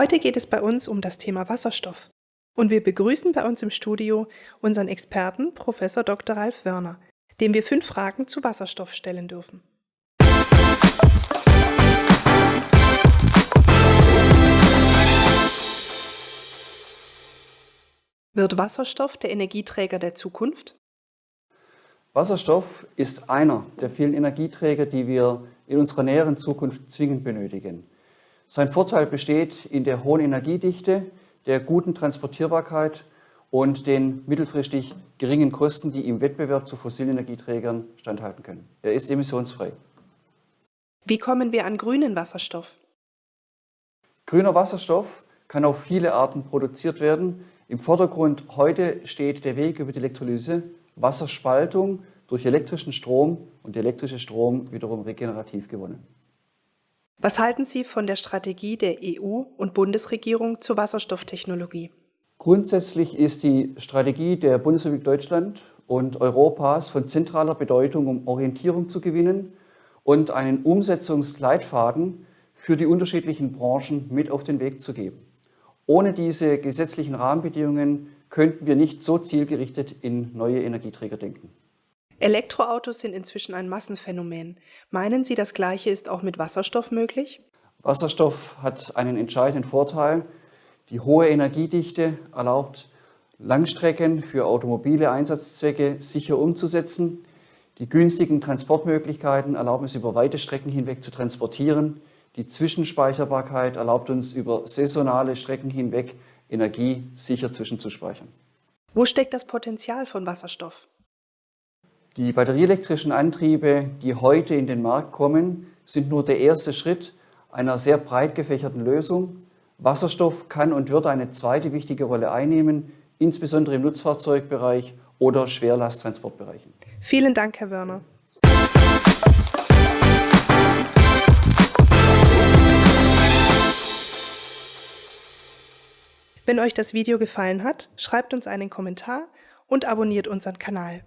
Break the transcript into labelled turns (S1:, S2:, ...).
S1: Heute geht es bei uns um das Thema Wasserstoff. Und wir begrüßen bei uns im Studio unseren Experten, Prof. Dr. Ralf Wörner, dem wir fünf Fragen zu Wasserstoff stellen dürfen. Wird Wasserstoff der Energieträger der Zukunft?
S2: Wasserstoff ist einer der vielen Energieträger, die wir in unserer näheren Zukunft zwingend benötigen. Sein Vorteil besteht in der hohen Energiedichte, der guten Transportierbarkeit und den mittelfristig geringen Kosten, die im Wettbewerb zu fossilen Energieträgern standhalten können. Er ist emissionsfrei.
S1: Wie kommen wir an grünen Wasserstoff?
S2: Grüner Wasserstoff kann auf viele Arten produziert werden. Im Vordergrund heute steht der Weg über die Elektrolyse, Wasserspaltung durch elektrischen Strom und elektrische Strom wiederum regenerativ gewonnen.
S1: Was halten Sie von der Strategie der EU und Bundesregierung zur Wasserstofftechnologie?
S2: Grundsätzlich ist die Strategie der Bundesrepublik Deutschland und Europas von zentraler Bedeutung, um Orientierung zu gewinnen und einen Umsetzungsleitfaden für die unterschiedlichen Branchen mit auf den Weg zu geben. Ohne diese gesetzlichen Rahmenbedingungen könnten wir nicht so zielgerichtet in neue Energieträger denken.
S1: Elektroautos sind inzwischen ein Massenphänomen. Meinen Sie, das Gleiche ist auch mit Wasserstoff möglich?
S2: Wasserstoff hat einen entscheidenden Vorteil. Die hohe Energiedichte erlaubt Langstrecken für automobile Einsatzzwecke sicher umzusetzen. Die günstigen Transportmöglichkeiten erlauben es, über weite Strecken hinweg zu transportieren. Die Zwischenspeicherbarkeit erlaubt uns über saisonale Strecken hinweg Energie sicher zwischenzuspeichern.
S1: Wo steckt das Potenzial von Wasserstoff?
S2: Die batterieelektrischen Antriebe, die heute in den Markt kommen, sind nur der erste Schritt einer sehr breit gefächerten Lösung. Wasserstoff kann und wird eine zweite wichtige Rolle einnehmen, insbesondere im Nutzfahrzeugbereich oder Schwerlasttransportbereichen.
S1: Vielen Dank, Herr Wörner. Wenn euch das Video gefallen hat, schreibt uns einen Kommentar und abonniert unseren Kanal.